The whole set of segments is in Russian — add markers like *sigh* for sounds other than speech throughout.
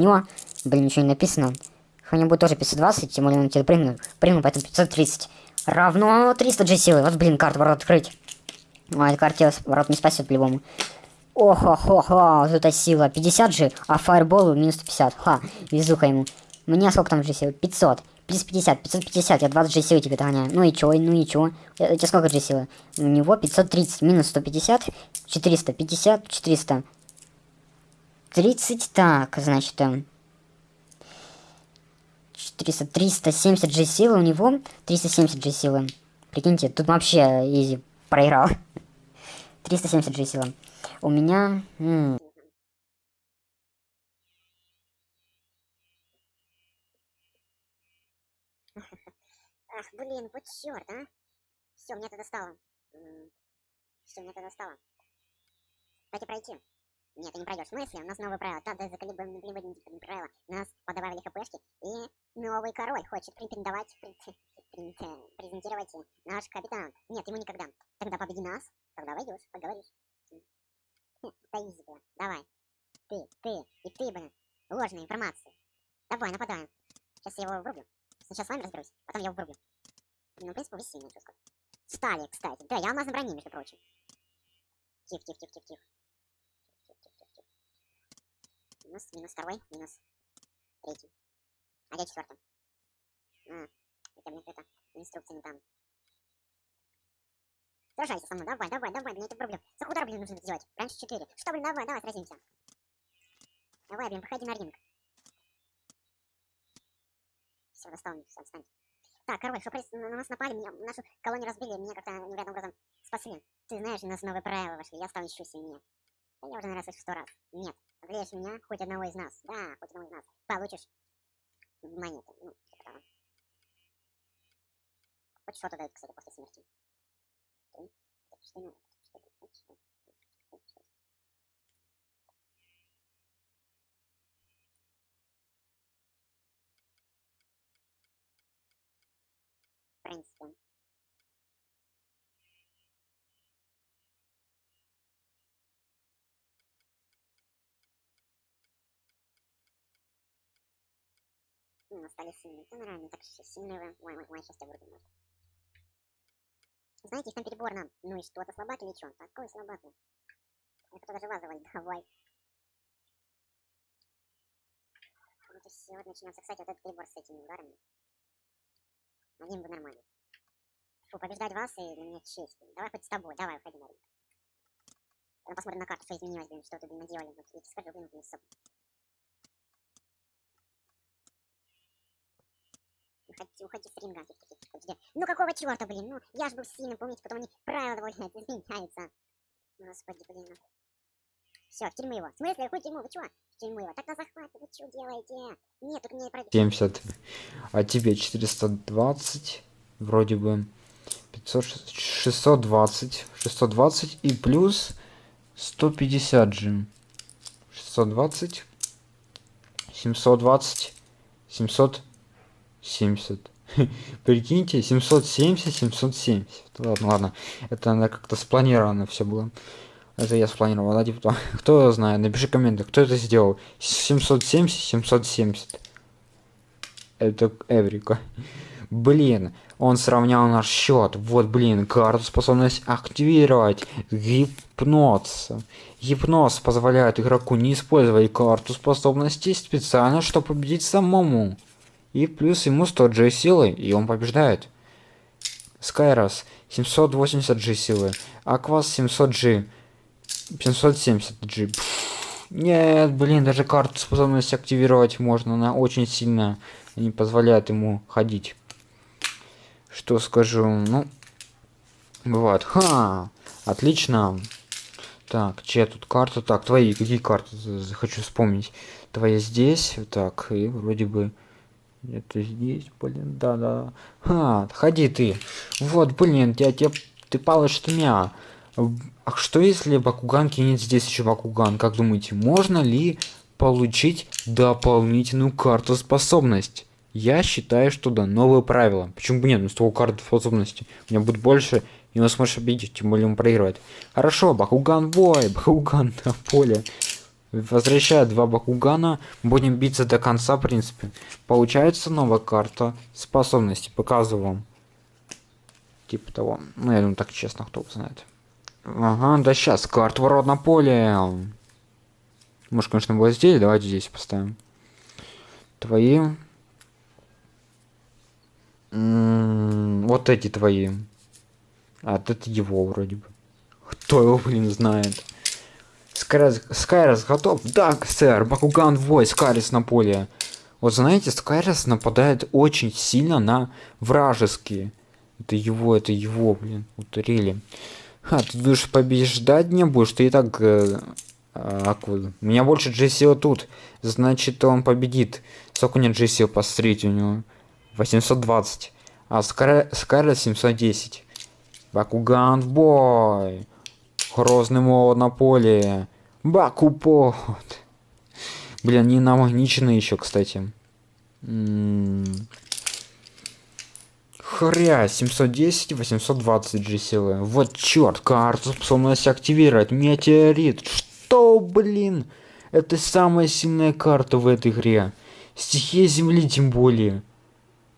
него, блин, ничего не написано. У него будет тоже 520, тем более он тебе прыгнул, прыгнул, поэтому 530. Равно 300 G силы. Вот, блин, карту ворот открыть. А, эта карта ворот не спасет по-любому. Охо-хо-хо, вот эта сила. 50 же, а фаерболу минус 150. Ха, везуха ему. Мне сколько там же силы? 500. Плюс 50, 550, я 20 же силы тебе догоняю. Ну и чё, ну и чё? Я, тебе сколько же силы? У него 530, минус 150, 450, 400. 30, так, значит, 400, 370 же силы у него, 370 же силы. Прикиньте, тут вообще изи проиграл. *laughs* 370 же силы. У меня... М Ах, блин, вот черт, а. Все, мне это достало. Все, мне это достало. Давайте пройти. Нет, не пройдешь. В смысле? У нас новые правила. Да, да, заколебаем правила. Нас подобавили хпшки. И новый король хочет претендовать, презентировать наш капитан. Нет, ему никогда. Тогда победи нас. Тогда войдешь, поговоришь. Это изи, бля. Давай. Ты, ты и ты, блин. Ложная информация. Давай, нападаем. Сейчас я его врублю. Сначала с вами разберусь, потом я его врублю. Ну, в принципе, вы сильные, сказать. Стали, кстати. Да, я алмазной брони, между прочим. Тихо, тихо, тихо, тихо, тихо. Минус, минус второй, минус третий. А где четвертый? А, это, блин, это инструкция не там. Сражайся со мной, давай, давай, давай, мне это проблем. За удар, блин, нужно сделать. Раньше 4. Что, блин, давай, давай, сразимся. Давай, блин, выходи на ринг. Все, достал, все, встань. Так, король, что на нас напали, меня, нашу колонию разбили, меня как-то невероятным образом спасли. Ты знаешь, у нас новые правила вошли, я стал еще сильнее. Да я уже, наверное, слышу сто раз. Нет, одолеешь меня, хоть одного из нас. Да, хоть одного из нас. Получишь монеты. Ну, типа того. Хоть что-то дают, кстати, после смерти. Что надо? Что В принципе. Ну, стали сильными. Да, нормально, так сильные. Ой, ой, ой, сейчас я вырубим, может. Знаете, там перебор нам. Ну и что, это слабак или что? Такой слабак. Я кто даже вазовать, давай. Вот и все, вот начнется. Кстати, вот этот перебор с этими ударами. Один бы нормально. Фу, побеждать вас и для меня честь. Давай хоть с тобой, давай, уходи на ринг. Посмотрим на карту, что изменилось, блин, что тут наделали. Вот, я тебе скажу, блин, блин, уходи, уходи с ринга. Ну какого черта, блин? Ну, я же был сильным, помните, потом они правила довольно изменяются. Господи, блин. Все, в тюрьму его. В смысле, какую тюрьму? Вы чё? В тюрьму его. Так на захват, вы что делаете? Нет, тут мне пройдет. 70. А тебе 420. Вроде бы. 500, 620. 620 и плюс 150 же. 620. 720. 700. 70. *laughs* Прикиньте, 770, 770. Ладно, ладно. Это надо как-то спланировано все было. Это я спланировал, да, типа, *laughs* кто знает, напиши комменты, кто это сделал. 770, 770. Это Эврика. *laughs* Блин, он сравнял наш счет. Вот, блин, карту способность активировать. Гипноз. Гипноз позволяет игроку не использовать карту способностей специально, чтобы победить самому. И плюс ему 100 G силы, и он побеждает. Скайрос 780 G силы. Аквас 700 G. 570 G. Нет, блин, даже карту способность активировать можно. Она очень сильно не позволяет ему ходить. Что скажу? Ну, бывает. Ха! Отлично. Так, чья тут карта? Так, твои, какие карты? Хочу вспомнить. Твоя здесь. Так, и вроде бы... Это здесь, блин, да-да. Ха, ходи ты. Вот, блин, я тебе... Ты палишь меня. А что если Бакуган кинет здесь еще Бакуган? Как думаете, можно ли получить дополнительную карту способность? Я считаю, что да, новые правила. Почему бы нет? Ну, с того карты способности. У меня будет больше, и он сможет обидеть, тем более он проигрывает. Хорошо, Бакуган бой, *laughs* Бакуган на поле. Возвращая два Бакугана, будем биться до конца, в принципе. Получается новая карта способности, показываю вам. Типа того. Ну, я думаю, так честно, кто знает. Ага, да сейчас, карта ворот на поле. Может, конечно, было здесь, давайте здесь поставим. Твои. М -м вот эти твои. А, это его вроде бы. Кто его, блин, знает. Скайрис, Скайрис готов? Да, сэр. Бакуган вой, Скайрис на поле. Вот знаете, Скайрис нападает очень сильно на вражеские. Это его, это его, блин. Вот рели. А, ты будешь побеждать не будешь, ты и так... Э, а, у меня больше Джессио тут. Значит, он победит. Сколько у него Джессио посмотрите у него? 820. А Скайрис 710. Бакуган бой. Грозный молот на поле. Бакупот. Блин, не намагничены еще, кстати. Хря, 710, 820 G силы. Вот черт, карту способность активировать. Метеорит. Что, блин? Это самая сильная карта в этой игре. Стихия Земли тем более.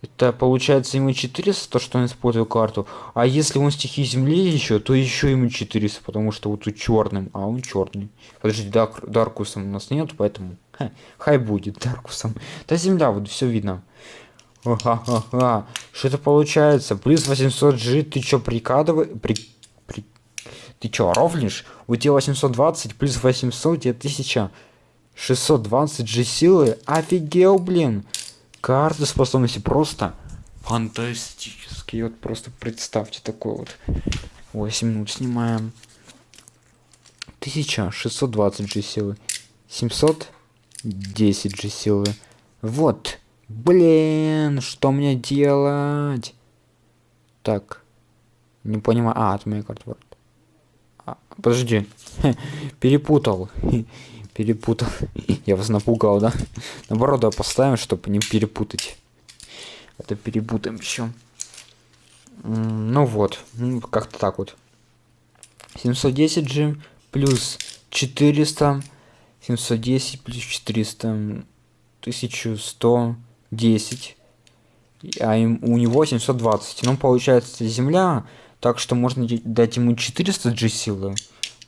Это получается ему 400, то что он использует карту. А если он стихи земли еще, то еще ему 400, потому что вот у черным, а он черный. Подожди, Дарк, Даркусом у нас нет, поэтому ха, хай будет Даркусом. Да земля, вот все видно. Что это получается? Плюс 800 G, ты чё прикладывай? При... При... Ты чё, ровнишь? У тебя 820 плюс 800, тебе 1620 G силы. Офигел, блин. Карты способности просто фантастические. Вот просто представьте такой вот. 8 минут снимаем. 1620 G силы. 710 G силы. Вот. Блин, что мне делать? Так. Не понимаю. А, это моя карта. А, подожди. *laughs* Перепутал перепутал. *laughs* Я вас напугал, да? Наоборот, давай поставим, чтобы не перепутать. Это перепутаем еще. Ну вот, ну, как-то так вот. 710 G плюс 400. 710 плюс 400. 1110. А им, у него 720. Ну, получается, земля. Так что можно дать ему 400 G силы.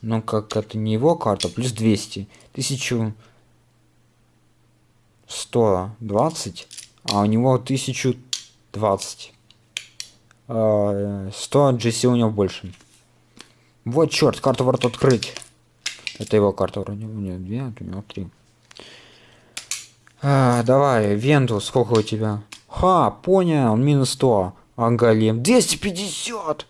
Но как это не его карта, плюс 200. 1120, а у него 1020. 100 GC у него больше. Вот черт, карту ворот открыть. Это его карта вроде. У него две, а у него три. А, давай, Венту, сколько у тебя? Ха, понял, минус 100. Ангалем. 250!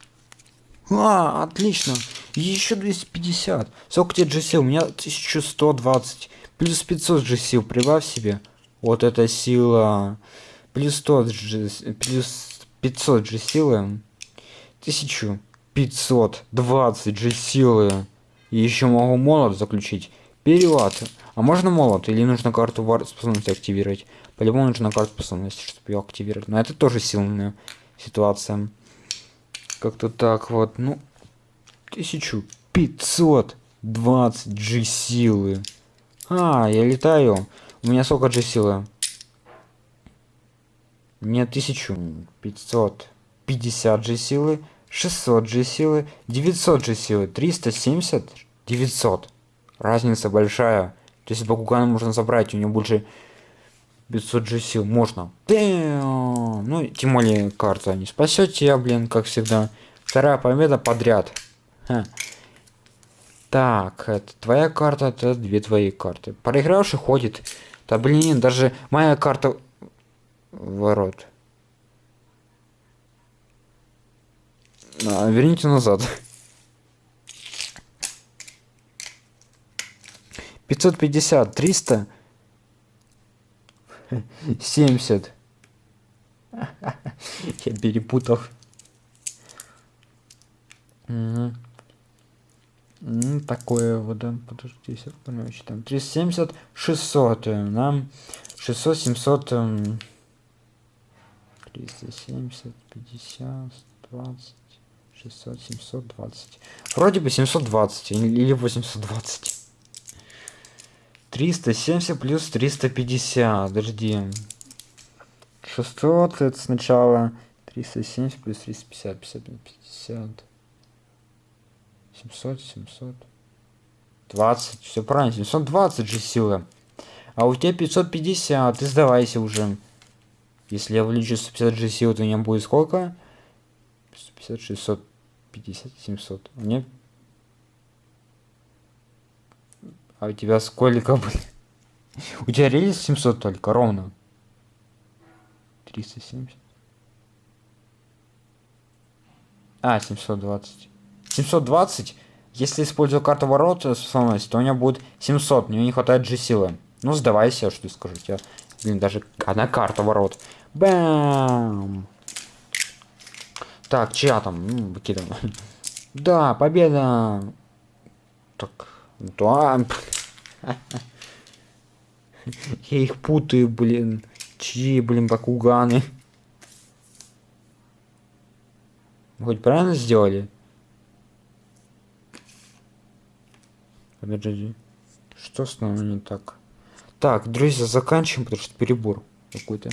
А, отлично. Еще 250. Сколько тебе GC? У меня 1120. Плюс 500 GC. Прибавь себе. Вот эта сила. Плюс 100 GC. Плюс 500 G силы. 1520 G силы. И еще могу молот заключить. Перевод. А можно молот? Или нужно карту способности активировать? По-любому нужна карта способности, чтобы ее активировать. Но это тоже сильная ситуация. Как-то так вот. Ну, 1520 G силы. А, я летаю. У меня сколько G силы? Мне 1550 G силы, 600 G силы, 900 G силы, 370, 900. Разница большая. То есть Бакугана можно забрать, у него больше 500 G сил. Можно. Ну, тем более карта не спасет тебя, блин, как всегда. Вторая победа подряд. Ха. Так, это твоя карта, это две твои карты. Проигравший ходит. Да блин, даже моя карта ворот. А, верните назад. 550, 300, 70. Я перепутал. Ну, такое вот, да, подожди, короче, там 370, 600, нам 600, 700, 370, 50, 20, 600, 720. Вроде бы 720 или 820. 370 плюс 350. Подожди. 600 это сначала 370 плюс 350. 50, 50. 700, 700. 20. Все правильно. 720 же сила. А у тебя 550. Ты сдавайся уже. Если я увеличу 150 же силы, то у меня будет сколько? 150, 650, 700. У меня... А у тебя сколько, *laughs* блин? У тебя рельс 700 только, ровно. 370. А, 720. 720. Если использую карту ворот способность, то у меня будет 700. Мне не хватает же силы. Ну, сдавайся, что скажу. Я, блин, даже одна карта ворот. Бам! Так, чья там? Ну, выкидываем. *laughs* Да, победа! Так, да. Я их путаю, блин. Чьи, блин, бакуганы? Хоть правильно сделали? Подожди. Что с нами не так? Так, друзья, заканчиваем, потому что перебор какой-то.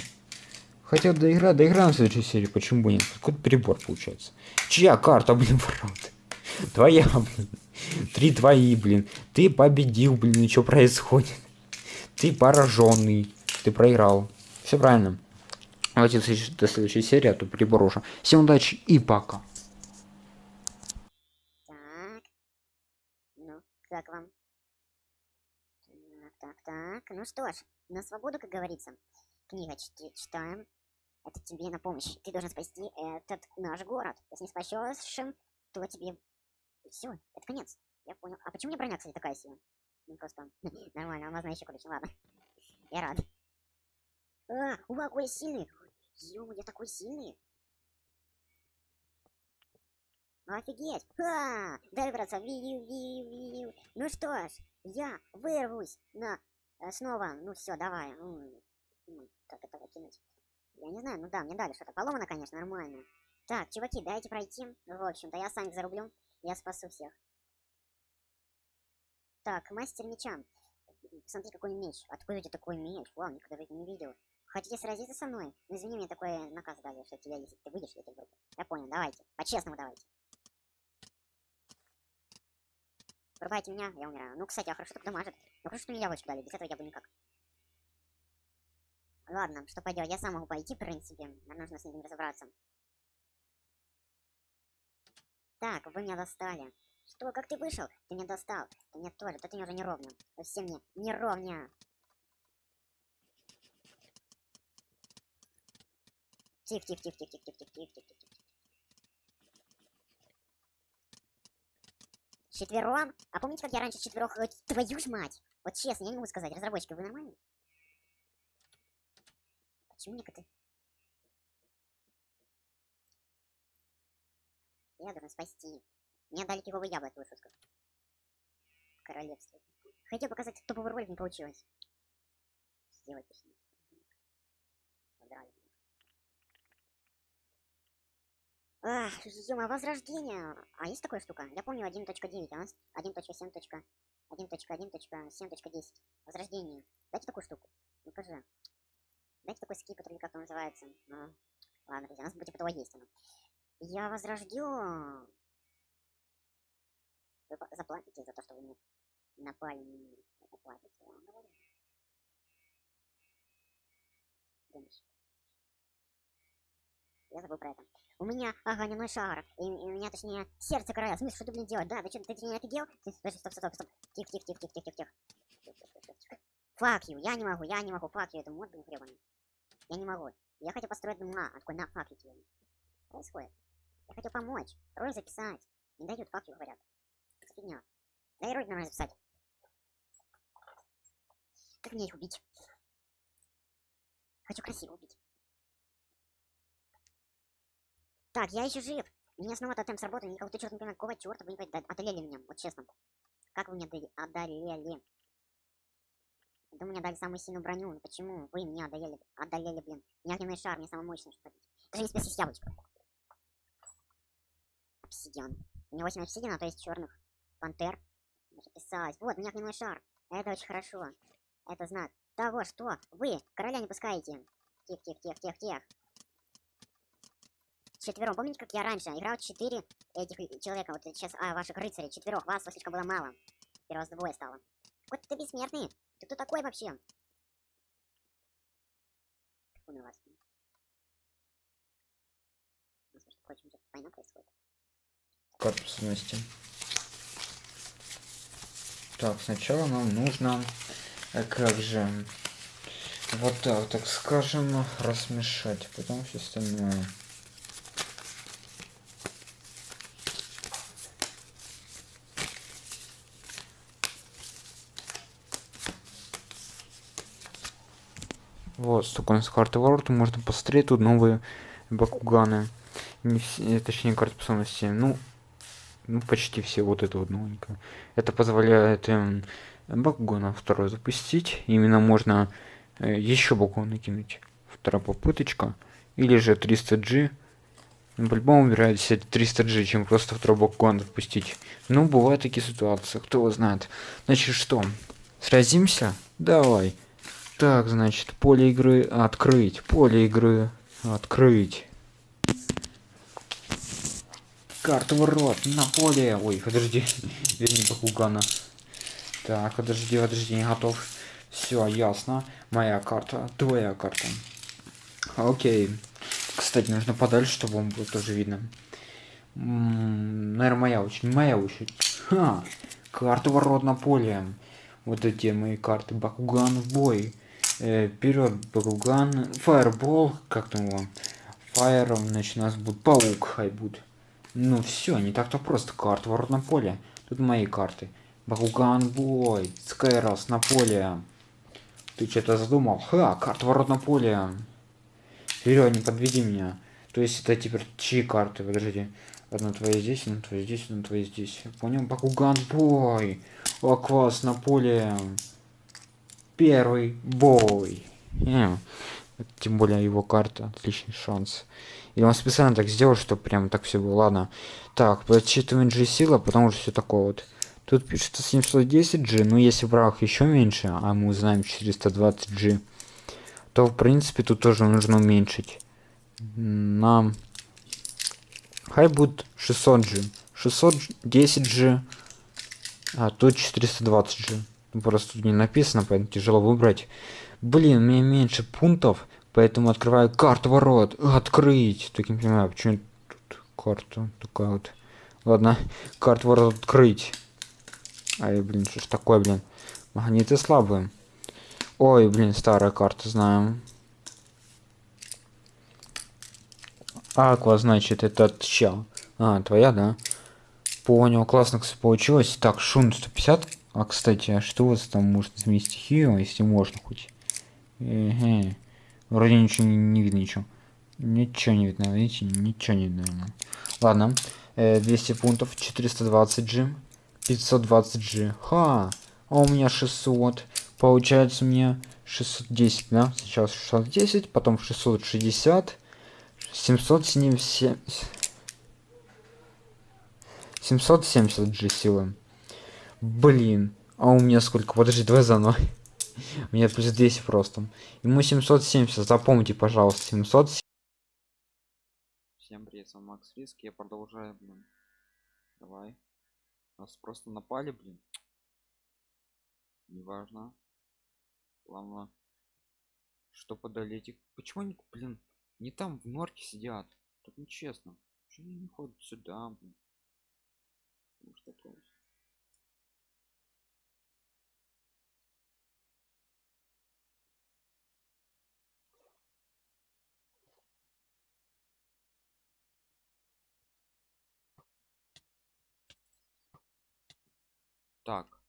Хотел доиграть, доиграем в следующей серии, почему бы нет? Какой-то перебор получается. Чья карта, блин, ворот? Твоя, блин. Три твои, блин. Ты победил, блин, и что происходит? Ты пораженный. Ты проиграл. Все правильно. Давайте до следующей серии, а то уже. Всем удачи и пока. Так. Ну, как вам? Так, так, так. Ну что ж, на свободу, как говорится. Книга читаем. Это тебе на помощь. Ты должен спасти этот наш город. Если не спасешь, то тебе... Все, это конец. Я понял. А почему меня броня, кстати, такая сила? Ну, просто... *laughs* Нормально, алмазная еще ключ. Ладно. *laughs* Я рад. А, ура, какой сильный! Ё, я такой сильный! Офигеть! Ха! Дай, братца. Ну что ж, я вырвусь на... э, снова, ну все, давай. Как это выкинуть? Я не знаю, ну да, мне дали что-то. Поломано, конечно, нормально. Так, чуваки, дайте пройти. В общем-то, я сам зарублю. Я спасу всех. Так, мастер меча. Смотри, какой меч. Откуда у тебя такой меч? Вау, никогда не видел. Хотите сразиться со мной? Ну, извини, мне такой наказ дали, что тебя, если ты выйдешь, я тебя вырублю. Я понял, давайте. По-честному давайте. Врубайте меня, я умираю. Ну, кстати, а хорошо так дамажит. Ну, хорошо, что мне яблочко дали, без этого я бы никак. Ладно, что поделать, я сам могу пойти, в принципе. Нам нужно с ним разобраться. Так, вы меня достали. Что, как ты вышел? Ты меня достал. Ты меня тоже, да ты мне уже не ровня. Вы все мне не ровня. Тихо, тихо, тихо, тихо, тихо, тихо, тихо, тихо, тихо. Четвером? А помните, как я раньше четверох... э, Твою ж мать! Вот честно, я не могу сказать. Разработчики, вы нормальные? Почему мне коты? Я должен спасти. Мне дали кивовый яблоко, твою шутку. Королевство. Хотел показать топовый ролик, не получилось. Сделать точнее. Подрали. Ах, ё возрождение. А есть такая штука? Я помню 1.9, а у нас 1.7.1.1.7.10. Возрождение. Дайте такую штуку. Ну, покажи. Дайте такой скип, который как он называется. Ну, ладно, друзья, у нас типа того есть оно. Я возрождю. Вы заплатите за то, что вы мне напали на меня. Заплатите, я вам говорю. Я забыл про это. У меня огненный шар. И, и у меня, точнее, сердце короля. В что ты, блин, делать? Да, ты что, ты не офигел? Ты- Подожди, стоп, стоп, стоп. Тихо, тихо, тихо, тихо, тихо, тихо. Фак you, я не могу, я не могу, фак you, это мод, блин, гребаный. Я не могу. Я хотел построить дом на, а такой, на, фак you тебе. Происходит? Я хотел помочь, ролик записать. Не дают, you, говорят. За фигня? Дай ролик нормально записать. Как мне их убить? Хочу красиво убить. Так, я еще жив. Меня снова тотем сработал. Никого ты черт не понимаю, какого черта вы не пойдете. Одолели меня, вот честно. Как вы меня одоле- одолели? Да мне дали самую сильную броню. Почему вы меня одолели? Одолели, блин. Меня огненный шар, мне самый мощный, что побить. Даже не спеси с яблочко. Обсидиан. У меня 8 обсидиана, то есть черных пантер. Писать. Вот, у меня огненный шар. Это очень хорошо. Это знак того, что вы короля не пускаете. Тихо, тихо, тихо, тихо, тихо. Четвером. Помните, как я раньше играл четыре этих и- человека? Вот сейчас, а, ваших рыцарей, четверых. Вас слишком было мало. Теперь вас двое стало. Вот ты бессмертный. Ты кто такой вообще? Фу на вас. У нас, между прочим, тут война происходит. Корпусности. Так, сначала нам нужно, э, как же, вот так, так скажем, размешать, потом все остальное. Вот, нас карты ворот, можно посмотреть, тут новые бакуганы. Не все, точнее, карты способности. Ну, ну, почти все вот это вот новенькое. Это позволяет эм, Бакугана второй запустить. Именно можно э, еще Бакугана кинуть. Вторая попыточка. Или же 300G. Ну, по-любому выбирает себе 300G, чем просто второй Бакуган запустить. Ну, бывают такие ситуации, кто его знает. Значит, что? Сразимся? Давай. Так, значит, поле игры открыть. Поле игры открыть. Карта ворот на поле. Ой, подожди. *laughs* Верни Бакугана. Так, подожди, подожди, не готов. Все, ясно. Моя карта, твоя карта. Окей. Кстати, нужно подальше, чтобы вам было тоже видно. Наверное, моя очередь. Моя очередь. Ха! Карта ворот на поле. Вот эти мои карты. Бакуган в бой. Э, вперед, Бакуган. Фаербол. Как там его? Фаер, значит, у нас будет паук, хай будет. Ну все, не так-то просто. Карта ворот на поле. Тут мои карты. Бакуган бой. Скайрос на поле. Ты что-то задумал? Ха, карта ворот на поле. Вперед, не подведи меня. То есть это теперь чьи карты? Подожди. Одна твоя здесь, одна твоя здесь, одна твоя здесь. Я понял? Бакуган бой. Аквас на поле. Первый бой. Э, Тем более его карта. Отличный шанс. И он специально так сделал, чтобы прям так все было. Ладно. Так, подсчитываем G сила, потому что все такое вот. Тут пишется 710 G, но если враг еще меньше, а мы узнаем 420 G, то в принципе тут тоже нужно уменьшить. Нам хай будет 600 G. 610 G, а тут 420 G. Ну, Просто тут не написано, поэтому тяжело выбрать. Блин, меня меньше пунктов, поэтому открываю карту ворот. Открыть. Так не понимаю, почему тут карта такая вот. Ладно, карту ворот открыть. Ай, блин, что ж такое, блин. Магниты слабые. Ой, блин, старая карта, знаем. Аква, значит, это чел. А, твоя, да? Понял, классно, кстати, получилось. Так, шун 150. А, кстати, а что у вас там может изменить стихию, если можно хоть? Эге. Вроде ничего не, не видно, ничего. Ничего не видно, видите? Ничего не видно. Ладно. Э, 200 пунктов, 420 G, 520 G. Ха! А у меня 600. Получается мне 610, да? Сейчас 610, потом 660, 770... 770 G силы. Блин. А у меня сколько? Подожди, давай заново. У меня плюс 200 просто. Ему 770, запомните, пожалуйста, 770. Всем привет, с вами Макс Риск, я продолжаю, блин. Давай. Нас просто напали, блин. Неважно. Главное, что подолеть их. Почему они, блин, не там в норке сидят? Так нечестно. Почему они не ходят сюда, блин? Что такое? Так.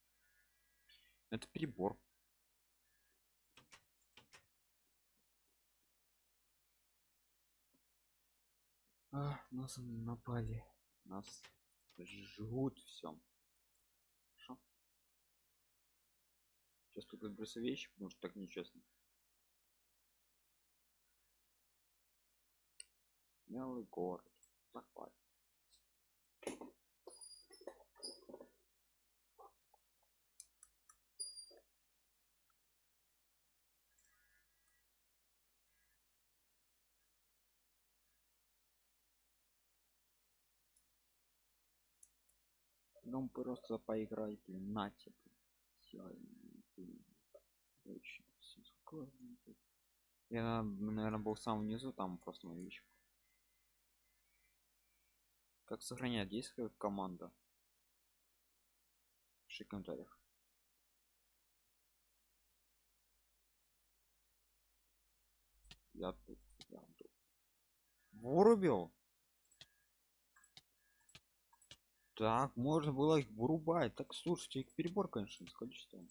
Это перебор. А, нас напали. Нас жгут все. Хорошо. Сейчас тут выбросу вещи, потому что так нечестно. Смелый город. Захват. Ну просто поиграй, блин, на тебе. Я, наверное, был сам внизу, там просто новичок. Как сохранять? Есть какая команда? Пиши в комментариях. Я тут, я тут. Вырубил? Так, можно было их вырубать. Так, слушайте, их перебор, конечно, с количеством.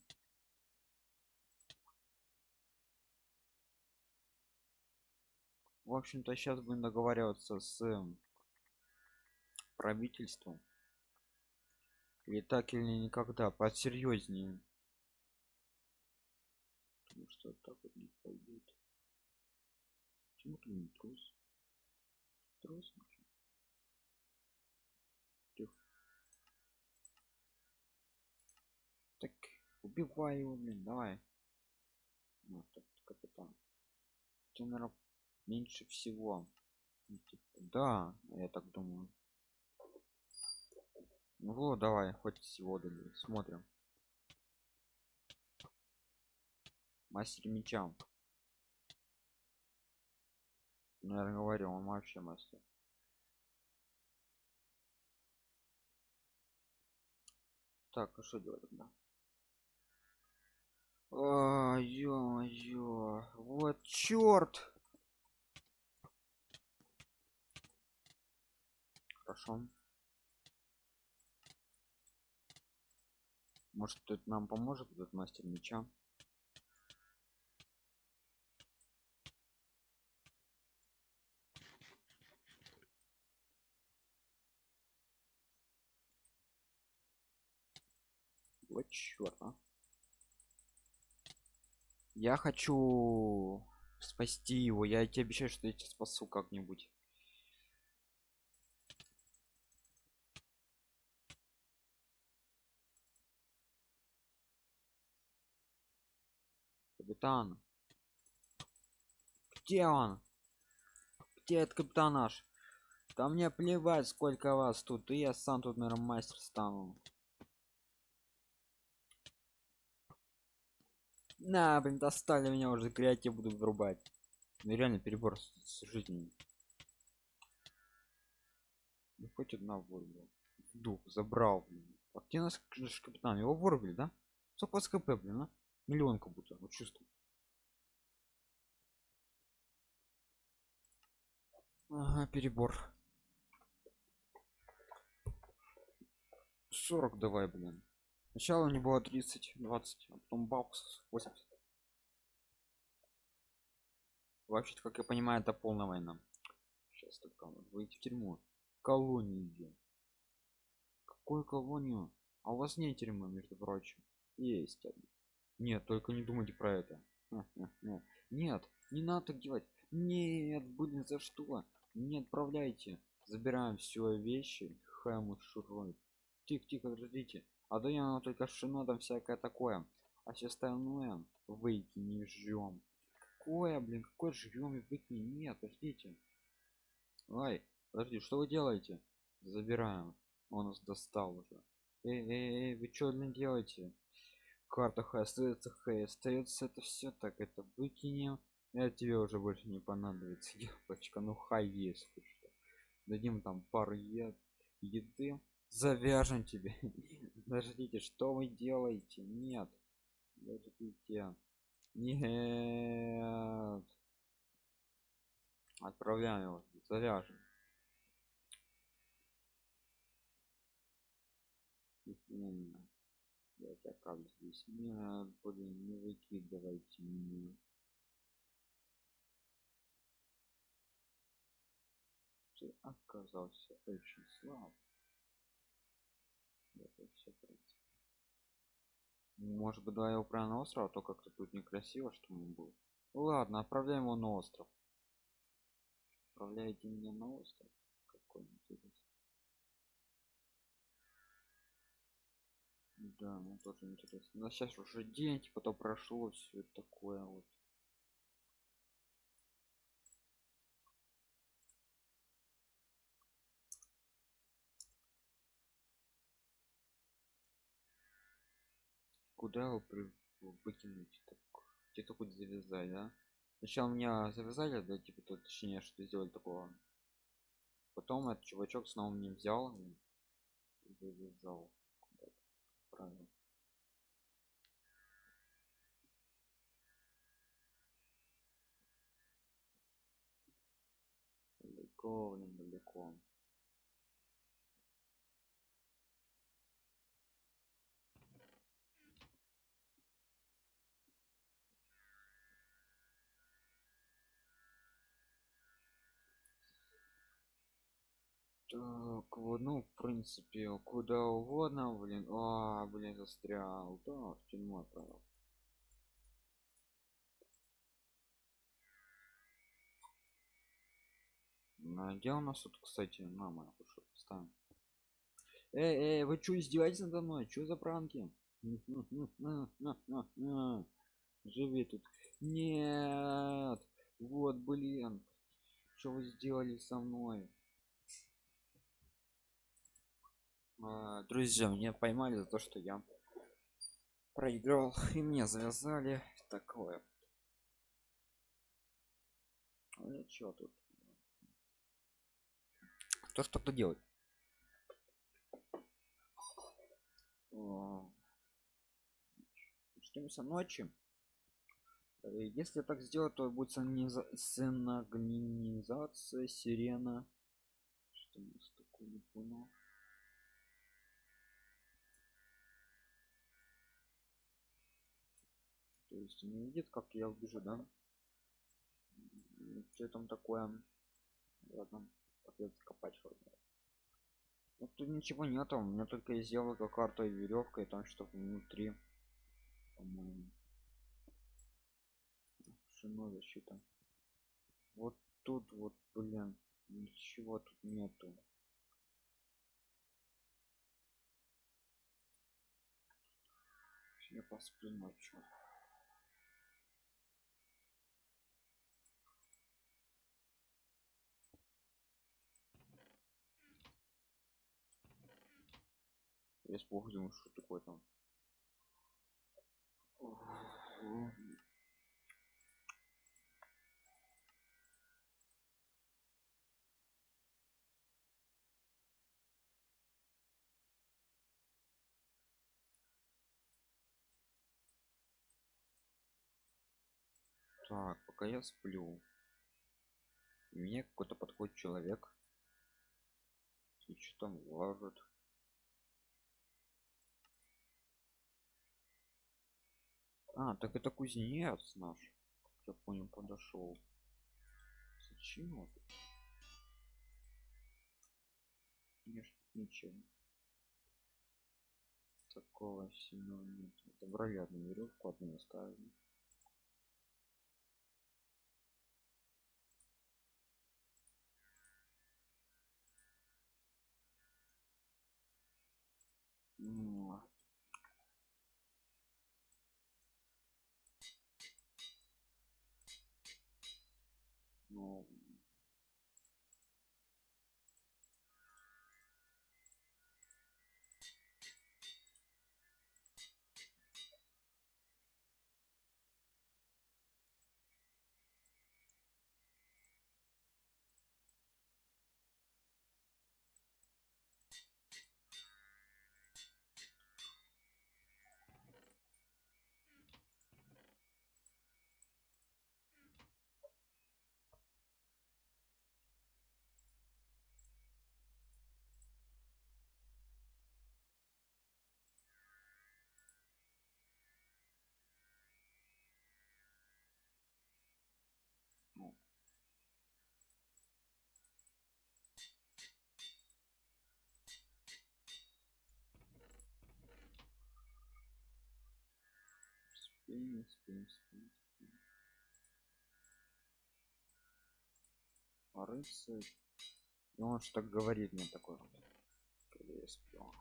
В общем-то, сейчас будем договариваться с эм, правительством. Или так или никогда, посерьезнее. Потому что так вот не пойдет. Почему ты не трус? Трус? Тихо. Так, убивай его, блин, давай. Вот так, капитан. Тебе, наверное, меньше всего. Ну, типа, Да, я так думаю. Ну вот, давай, хоть всего дали. Смотрим. Мастер меча. Наверное, говорил, он вообще мастер. Так, а что делать тогда? А, ё-моё, вот черт! Хорошо. Может, это нам поможет этот мастер меча? Вот черт, а. Я хочу спасти его. Я тебе обещаю, что я тебя спасу как-нибудь. Капитан. Где он? Где этот капитан наш? Да мне плевать, сколько вас тут. И я сам тут, наверное, мастер стану. На, блин, достали меня уже креатив буду врубать. Ну реально перебор с, с жизнью. Ну хоть одна вырубил. Дух забрал, блин. А где наш капитан? Его вырубили, да? Сколько вас КП, блин, а? Миллион как будто, вот чувствую. Ага, перебор. 40 давай, блин. Сначала него было 30, 20, а потом бакс 80. Вообще-то, как я понимаю, это полная война. Сейчас только выйти в тюрьму. Колонию. Какую колонию? А у вас нет тюрьмы, между прочим. Есть. Нет, только не думайте про это. *laughs* Нет, не надо так делать. Нет, блин, за что? Не отправляйте. Забираем все вещи. Хэму шурует. Тихо, тихо, подождите. А то я только шина там всякое такое. А все остальное выкинем жжем. Какое, блин, какой жрем и выкинем? Нет, подождите. Ай, подожди, что вы делаете? Забираем. Он нас достал уже. Эй, эй, эй, вы что, блин, делаете? Карта Х остается Х, остается это все так, это выкинем. Это тебе уже больше не понадобится, *laughs* девочка. Ну хай есть. Дадим там пару ед еды завяжем тебе. *laughs* Подождите что вы делаете? Нет. Подождите. Нет. Отправляем его. Завяжем. Я тебя как здесь? Нет блин не выкидывайте меня. Ты оказался очень слаб это все пройти. Может быть, давай его прямо на остров, а то как-то тут некрасиво, что мы был. Ладно, отправляем его на остров. Отправляйте меня на остров. Какой интересный. Да, ну тоже интересно. Но сейчас уже день, типа то прошло, все такое вот. Куда его при- выкинуть так где-то хоть завязать да? Сначала меня завязали да типа то точнее что сделали такого. Потом этот чувачок снова мне взял и завязал. Правильно. Далеко Так, ну, в принципе, куда угодно, блин. А, блин, застрял. Да, в тюрьму отправил. А где у нас тут, кстати, мама, что поставим? Эй, эй, вы что, издеваетесь надо мной? Что за пранки? *laughs* Живи тут. Нет. Вот, блин. Что вы сделали со мной? А, друзья меня поймали за то что я проиграл и мне завязали. Такое. Ну чё тут. Кто что то делать Ждемся ночи. Э, если так сделать то будет синагнизация сирена. Что у нас такое? Не понял Есть не видит, как я убежу, да? Что там такое? Ладно, придется копать хоть. Ну тут ничего нету, у меня только есть зелка, карта и веревка, и там что внутри. По-моему. Шино защита. Вот тут вот, блин, ничего тут нету. Я посплю ночью. Я испугался, думаю, что такое там. Так, пока я сплю. Мне какой-то подходит человек. И что там ложит? А, так это кузнец наш. Как я понял, подошел. Зачем вот? Ничего. Такого сильного нет. Забрали одну веревку, одну оставили. Ну, Спим, спим, спим, спим. А рыцарь. И он что говорит мне такой когда я сплю.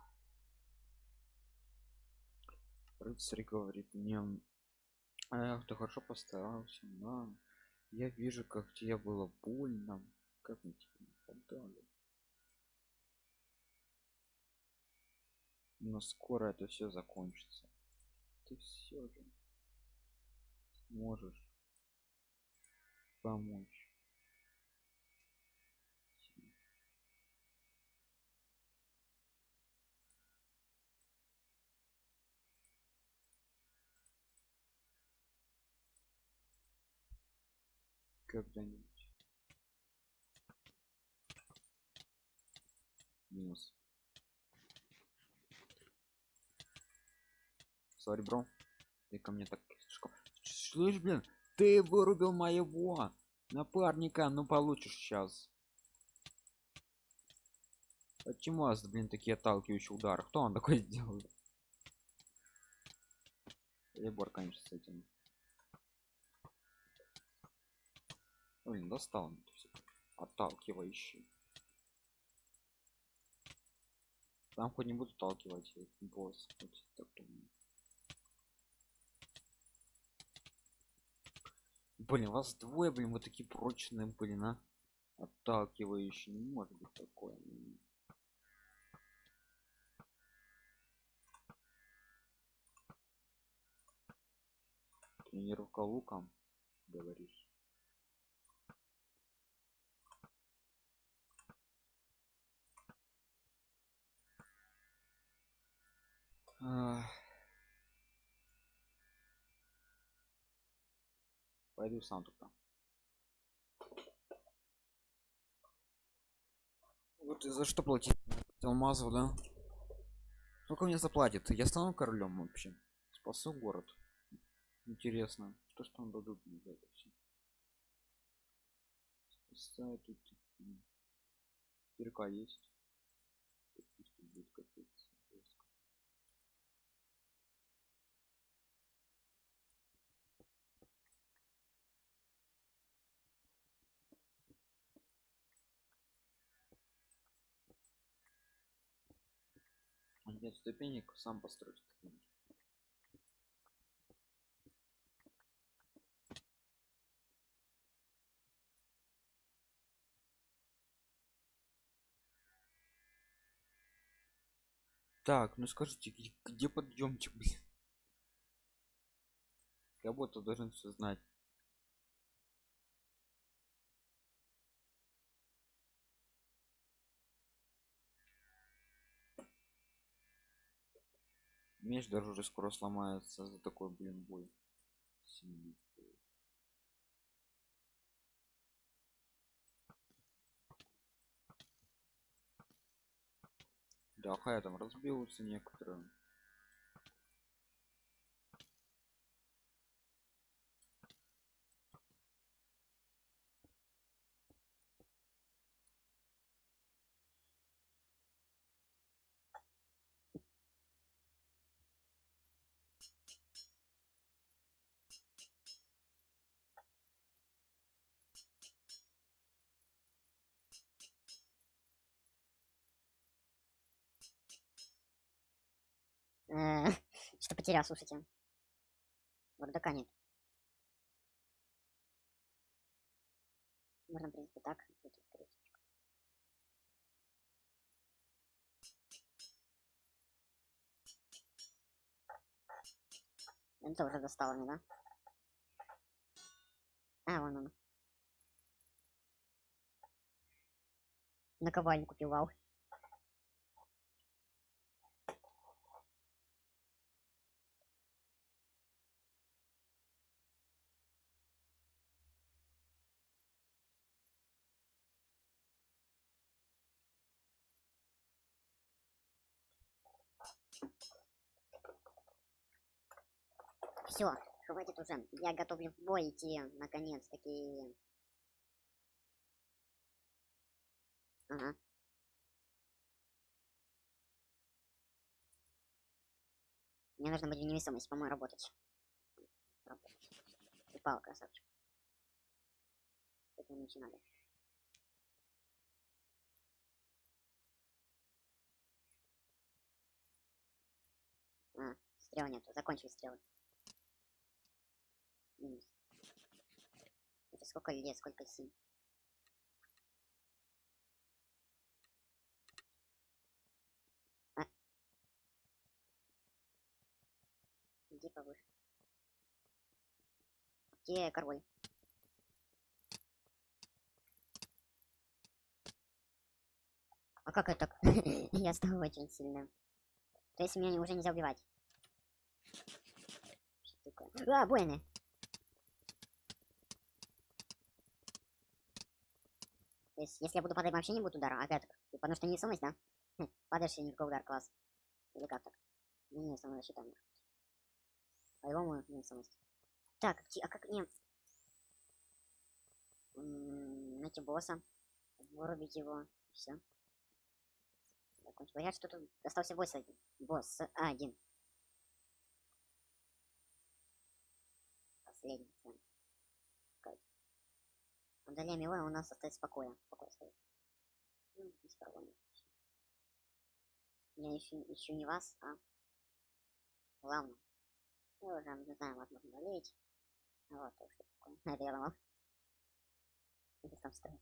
Рыцарь говорит мне, эх, ты хорошо постарался, да. Я вижу, как тебе было больно, как мы тебе не подали. Но скоро это все закончится. ты все же можешь помочь. Когда-нибудь. Минус. Сори, бро. Ты ко мне так слишком... Слышь, блин, ты вырубил моего напарника, ну получишь сейчас. Почему вас, блин, такие отталкивающие удары? Кто он такой *laughs* сделал? Лебор, конечно, с этим. Блин, достал. Отталкивающий. Там хоть не буду отталкивать, босс, хоть так думаю. Блин, вас двое, блин, вы такие прочные, блин, а? Отталкивающие, не может быть такое. Тренировка луком, говоришь? Ах. Пойду сам туда. Вот за что платить? Алмазов, да? Сколько мне заплатит? Я стану королем вообще. Спасу город. Интересно, что ж там дадут мне за это все? Спасаю тут. Кирка есть. Будет капец. Нет ступенек, сам построю ступеньки. Так, ну скажите, где, где подъемчик, блин? Я будто должен все знать. Меч даже уже скоро сломается за такой, блин, бой. Сильный. Да, хая там разбился некоторые. *laughs* Что потерял, слушайте. Бардака нет. Можно, в принципе, так. Это уже достало мне, да? А, вон он. Наковальню купил, вау. Все, хватит уже. Я готовлю в бой идти, наконец-таки. Ага. Мне нужно будет невесомость, по-моему, работать. Упал, красавчик. Это надо. А, стрел нету, закончили стрелы. Это сколько лет, сколько сим? А. Где повыше? где король? А как это? *laughs* Я стал очень сильным. То есть меня уже нельзя убивать. Что такое? А, воины! То есть, если я буду падать, вообще не будет удара, опять Потому что невесомость, да? Хм, Падаешь и никакой удар, класс. Или как так? Не невесомая защита. может быть. По-любому невесомость. Так, а как не... М, Найти босса. Вырубить его. Все. Закончить. Говорят, что тут остался босс один. Босс один. Последний. Удаляем его, и у нас остается спокоя. Покой стоит. Ну, без проблем. Я ищу, ищу не вас, а главное. Я уже не знаю, вас можно удалить. Вот, так что такое. *laughs* Это там строит.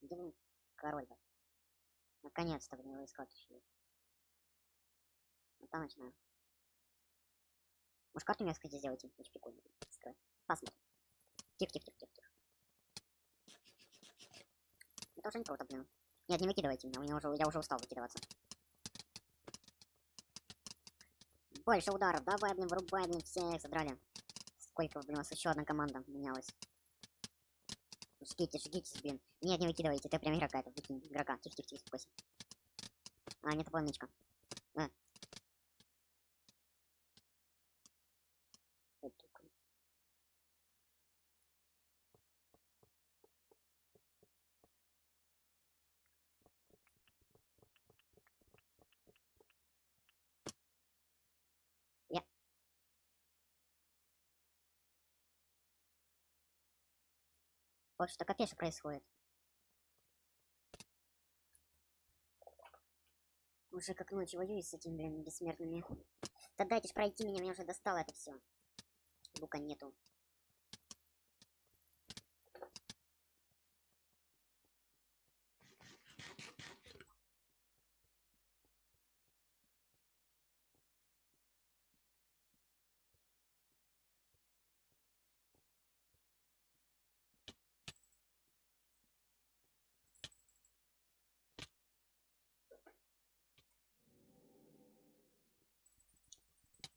Где вы, король ваш? Наконец-то, блин, его искать еще. Вот там начинаю. Может, карту мне, кстати, сделайте? Очень прикольно. Скрой. Посмотрим. Тихо, тихо, тихо, тихо. Это уже не круто, блин. Нет, не выкидывайте меня, у меня уже, я уже устал выкидываться. Больше ударов, давай, блин, вырубай, блин, всех задрали. Сколько, блин, у нас еще одна команда менялась. Жгите, жгите, блин. Нет, не выкидывайте, это прям игра какая-то, выкинь игрока. Тихо, тихо, тихо, успокойся. А, нет, планочка. А. Что такое? Я. Вот что капец происходит. Уже как ночью воюю с этими, блин, бессмертными. Да дайте ж пройти меня, меня уже достало это все. Лука нету.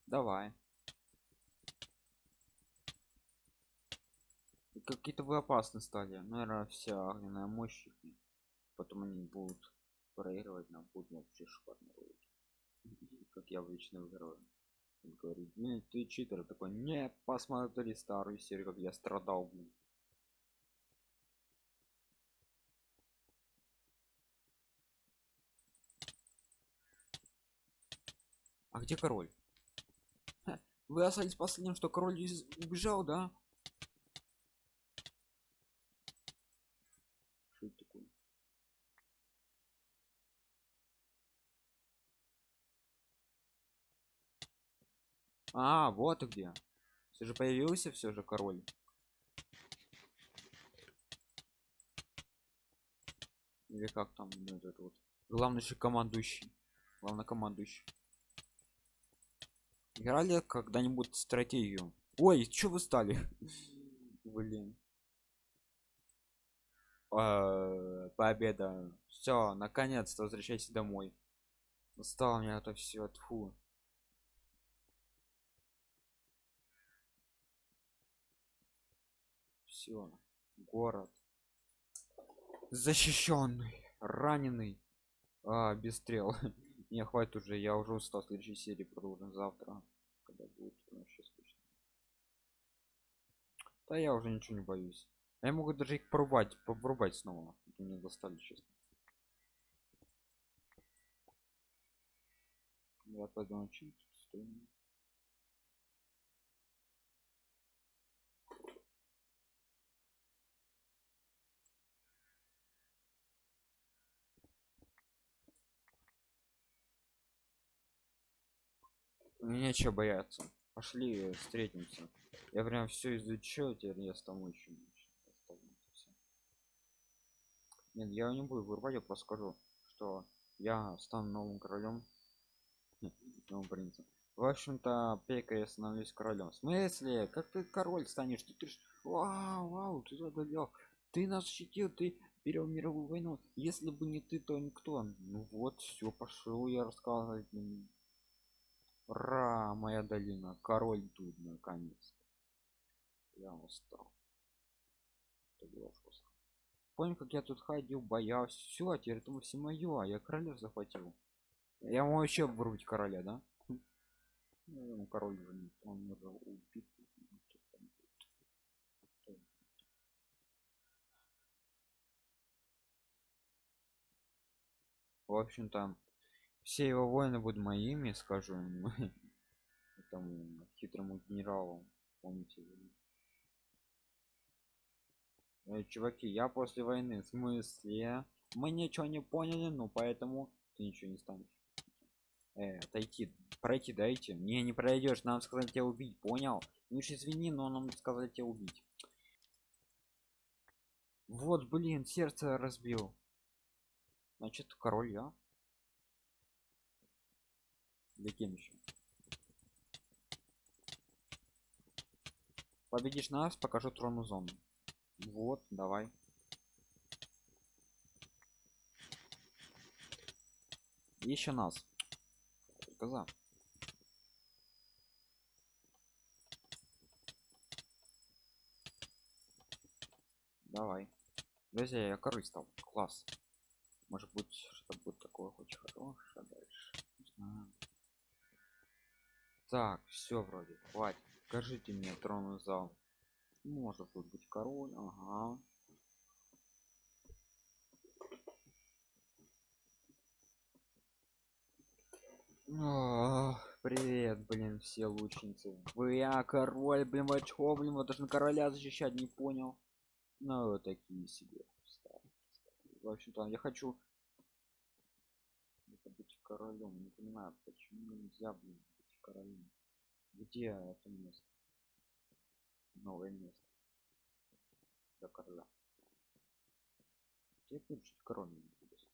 Давай. Какие-то вы опасны стали. Наверное, вся огненная мощь. Потом они будут проигрывать, нам будут вообще шикарно. Как я обычно выигрываю. Он говорит, не, ты читер. Такой, не, посмотри старую серию, как я страдал, блин. А где король? Вы остались последним, что король из- убежал, да? Что это такое? А, вот где. Все же появился все же король. Или как там ну, этот вот. Главный же командующий. Главнокомандующий. Играли когда-нибудь стратегию? Ой, что вы стали? Блин. А, Победа. Все, наконец-то возвращайся домой. Устал меня это все, тфу. Все, город. Защищенный, раненый. А, без стрел. *laughs* Не, хватит уже, я уже устал. Следующей серии продолжим завтра. Когда будет вообще скучно. Да я уже ничего не боюсь. А Я могу даже их порубать, порубать снова. Вот Меня достали, честно. Я пойду научить. Нечего бояться. Пошли встретимся. Я прям все изучил, теперь я стану очень. Нет, я не буду вырубать, я просто скажу, что я стану новым королем. Новым принцем. В общем-то, Пека я становлюсь королем. В смысле? Как ты король станешь? Ты, ты ж... Вау, вау, ты одолел. Ты нас защитил, ты перевел мировую войну. Если бы не ты, то никто. Ну вот, все, пошел я рассказывать. Ура, моя долина. Король тут наконец-то. Я устал. Это было жестко. Помню, как я тут ходил, боялся. Все, теперь это все мое, а я королев захватил. Я могу вообще вруть короля, да? *laughs* Ну, король уже не- он уже убит. В общем-то, все его воины будут моими, скажу ему, *laughs* этому хитрому генералу. Помните? Э, чуваки, я после войны, в смысле? Мы ничего не поняли, ну поэтому ты ничего не станешь. Э, отойти, пройти дайте. Не, не пройдешь, нам сказали тебя убить, понял? Ну уж извини, но нам сказали тебя убить. Вот, блин, сердце разбил. Значит, король я. Для кем еще? Победишь нас, покажу трону зону. Вот, давай. Еще нас. Только за. Давай. Друзья, я король стал. Класс. Может быть, что будет такое очень хорошее дальше. Не знаю. Так, все вроде. Хватит. Покажите мне тронный зал. Может тут быть король. Ага. Ах, привет, блин, все лучницы. Вы я король, блин, вы чё, блин, вот должен короля защищать, не понял. Ну, такие себе. В общем-то, я хочу это быть королем. Не понимаю, почему нельзя, блин, королем. Где это место? Новое место. Для короля. Где король, мне интересно.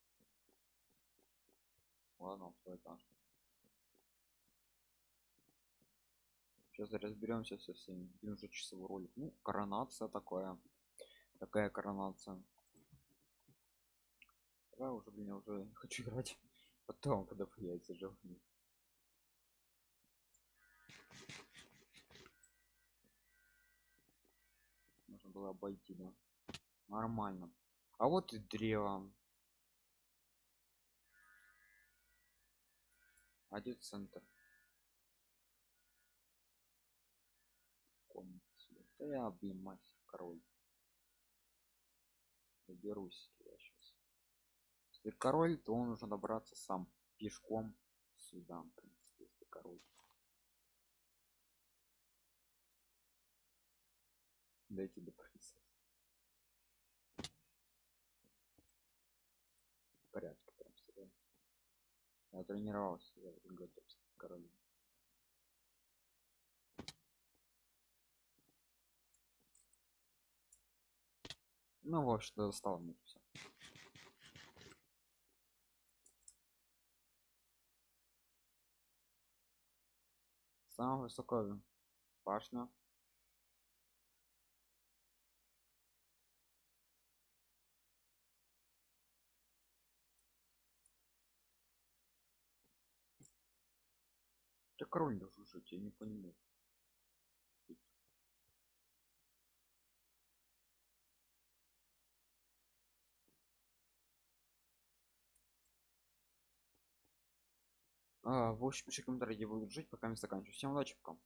Ладно, второй этаж. Сейчас разберемся со всеми. Блин, уже часовой ролик. Ну, коронация такая. Такая коронация. Давай уже, блин, я уже хочу играть. Потом, когда появится животные. Можно было обойти, да? Нормально. А вот и древо. Один центр. Да я, мастер, король. Доберусь я сейчас. Если король, то он нужно добраться сам пешком сюда, в принципе, если король. Дойти до принцессы. В порядке прям всегда. Я тренировался, я уже готов стать королем. Ну, в общем-то, достало мне все. Самая высокая башня. Должен жить, я не понимаю. А, в общем, пиши комментарии, будут жить, пока не заканчиваю. Всем удачи, пока.